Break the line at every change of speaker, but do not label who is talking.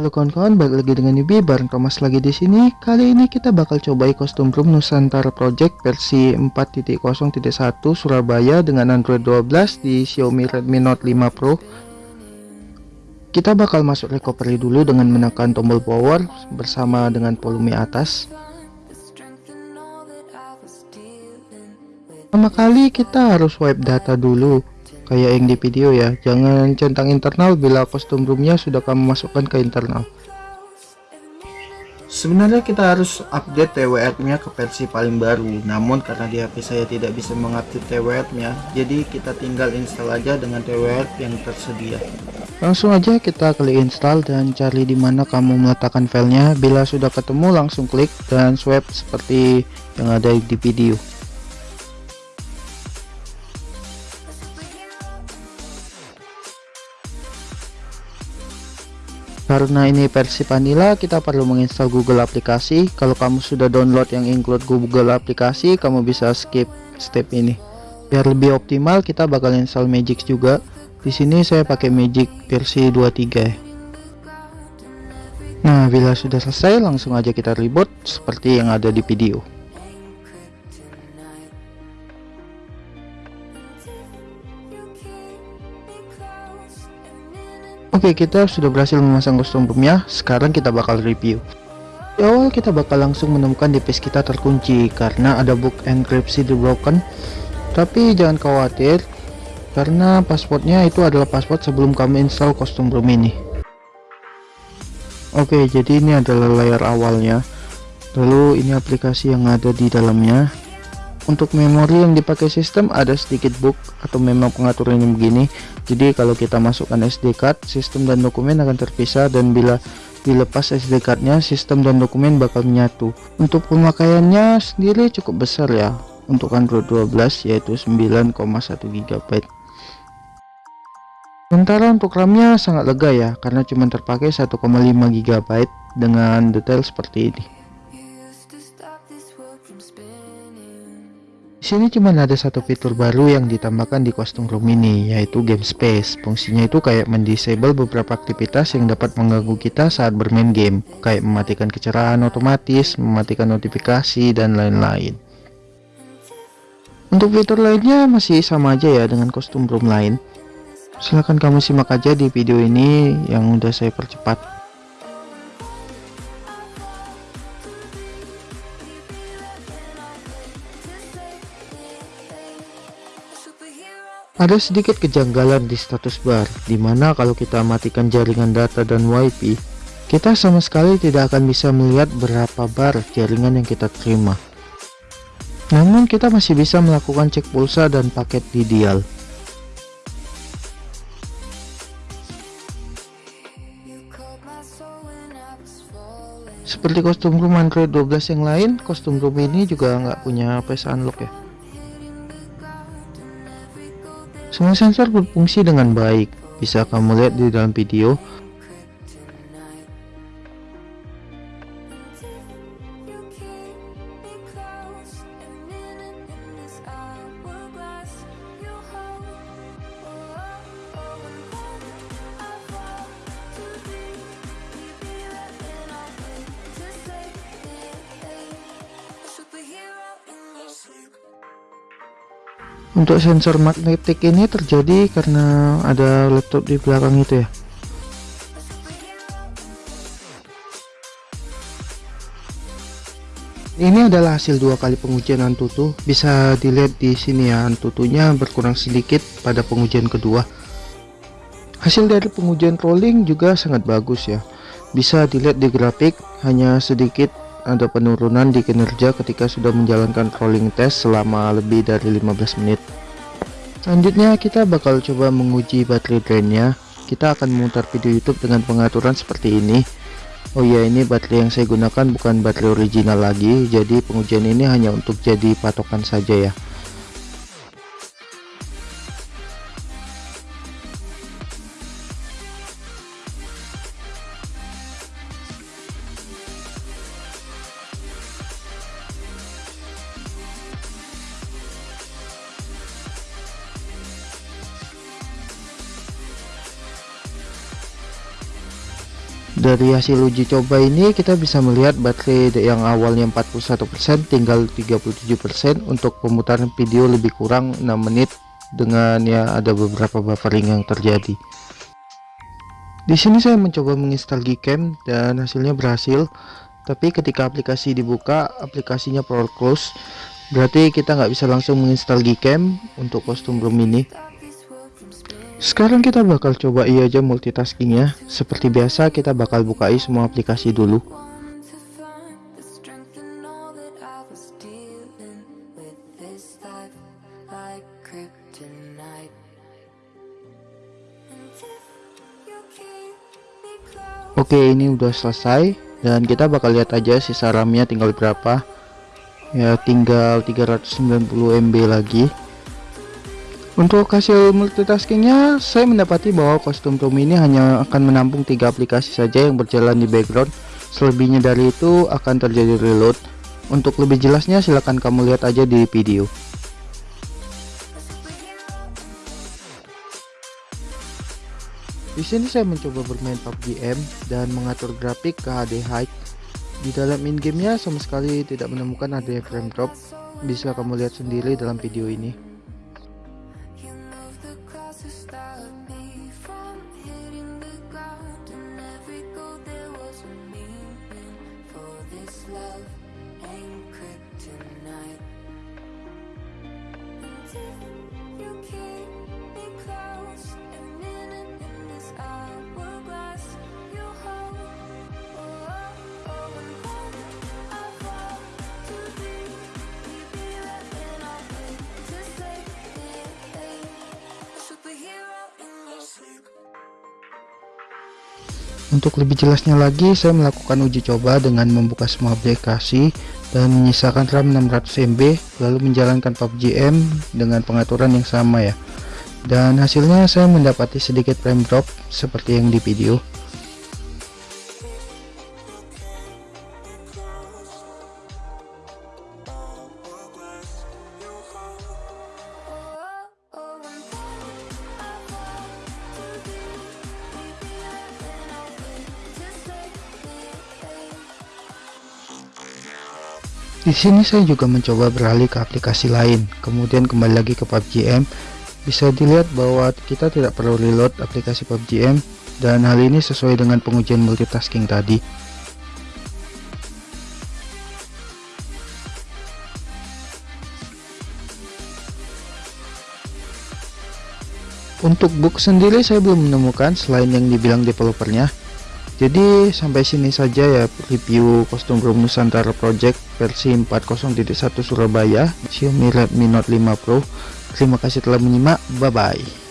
Halo kawan-kawan, balik lagi dengan Yubi bareng Thomas lagi di sini. Kali ini kita bakal cobai kostum room Nusantara Project versi 4.0.1 Surabaya dengan Android 12 di Xiaomi Redmi Note 5 Pro. Kita bakal masuk recovery dulu dengan menekan tombol power bersama dengan volume atas. Pertama kali kita harus wipe data dulu kayak yang di video ya. Jangan centang internal bila kostum roomnya sudah kamu masukkan ke internal. Sebenarnya kita harus update TWR nya ke versi paling baru. Namun karena di HP saya tidak bisa mengupdate TWR nya jadi kita tinggal install aja dengan TWR yang tersedia. Langsung aja kita klik install dan cari di mana kamu meletakkan filenya. Bila sudah ketemu langsung klik dan swipe seperti yang ada di video karena ini versi vanilla kita perlu menginstal Google aplikasi. Kalau kamu sudah download yang include Google aplikasi kamu bisa skip step ini. Biar lebih optimal kita bakal install Magic juga. Di sini saya pakai Magic versi 23 nah bila sudah selesai langsung aja kita reboot seperti yang ada di video Oke kita sudah berhasil memasang kostum roomnya sekarang kita bakal review. Di awal kita bakal langsung menemukan device kita terkunci karena ada book enkripsi di broken. Tapi jangan khawatir karena passwordnya itu adalah password sebelum kamu install kostum room ini. Oke jadi ini adalah layar awalnya. Lalu ini aplikasi yang ada di dalamnya untuk memori yang dipakai sistem ada sedikit book atau memang pengaturannya begini. Jadi kalau kita masukkan SD card sistem dan dokumen akan terpisah dan bila dilepas SD cardnya sistem dan dokumen bakal menyatu. Untuk pemakaiannya sendiri cukup besar ya. Untuk Android 12 yaitu 9,1 GB sementara untuk RAM-nya sangat lega ya karena cuma terpakai 1,5 GB dengan detail seperti ini sini cuma ada satu fitur baru yang ditambahkan di kostum room ini yaitu game space. Fungsinya itu kayak mendisable beberapa aktivitas yang dapat mengganggu kita saat bermain game kayak mematikan kecerahan otomatis mematikan notifikasi dan lain-lain. Untuk fitur lainnya masih sama aja ya dengan kostum room lain. Silahkan kamu simak aja di video ini yang udah saya percepat Ada sedikit kejanggalan di status bar, di mana kalau kita matikan jaringan data dan wifi, kita sama sekali tidak akan bisa melihat berapa bar jaringan yang kita terima. Namun kita masih bisa melakukan cek pulsa dan paket di dial. Seperti kostum room Android 12 yang lain, kostum room ini juga nggak punya face unlock ya. Semua sensor berfungsi dengan baik. Bisa kamu lihat di dalam video untuk sensor magnetik ini terjadi karena ada laptop di belakang itu ya. Ini adalah hasil dua kali pengujian Antutu. Bisa dilihat di sini ya Antutunya berkurang sedikit pada pengujian kedua. Hasil dari pengujian rolling juga sangat bagus ya. Bisa dilihat di grafik hanya sedikit ada penurunan di kinerja ketika sudah menjalankan rolling test selama lebih dari 15 menit. Selanjutnya kita bakal coba menguji baterai drainnya. Kita akan memutar video YouTube dengan pengaturan seperti ini. Oh ya ini baterai yang saya gunakan bukan baterai original lagi. Jadi pengujian ini hanya untuk jadi patokan saja ya dari hasil uji coba ini kita bisa melihat baterai yang awalnya 41% tinggal 37% untuk pemutaran video lebih kurang 6 menit. Dengan ya ada beberapa buffering yang terjadi. Di sini saya mencoba menginstal Gcam dan hasilnya berhasil. Tapi ketika aplikasi dibuka aplikasinya power close. Berarti kita nggak bisa langsung menginstal Gcam untuk kostum room ini sekarang kita bakal coba iya aja multitaskingnya seperti biasa kita bakal bukai semua aplikasi dulu. Oke ini udah selesai. Dan kita bakal lihat aja sisa RAM-nya tinggal berapa. Ya tinggal 390 MB lagi untuk hasil multitaskingnya, saya mendapati bahwa kostum Tom ini hanya akan menampung tiga aplikasi saja yang berjalan di background. Selebihnya dari itu akan terjadi reload. Untuk lebih jelasnya silahkan kamu lihat aja di video. Di sini saya mencoba bermain PUBG M dan mengatur grafik ke HD High. Di dalam in-gamenya sama sekali tidak menemukan adanya frame drop. Bisa kamu lihat sendiri dalam video ini. Untuk lebih jelasnya lagi, saya melakukan uji coba dengan membuka semua aplikasi dan menyisakan RAM 600 MB, lalu menjalankan PUBG M dengan pengaturan yang sama ya. Dan hasilnya saya mendapati sedikit frame drop seperti yang di video. Di sini saya juga mencoba beralih ke aplikasi lain, kemudian kembali lagi ke PUBG M. Bisa dilihat bahwa kita tidak perlu reload aplikasi PUBG M dan hal ini sesuai dengan pengujian multitasking tadi. Untuk book sendiri saya belum menemukan selain yang dibilang developernya jadi sampai sini saja ya review kostum room Nusantara Project versi 4.0.1 Surabaya Xiaomi Redmi Note 5 Pro. Terima kasih telah menyimak. Bye bye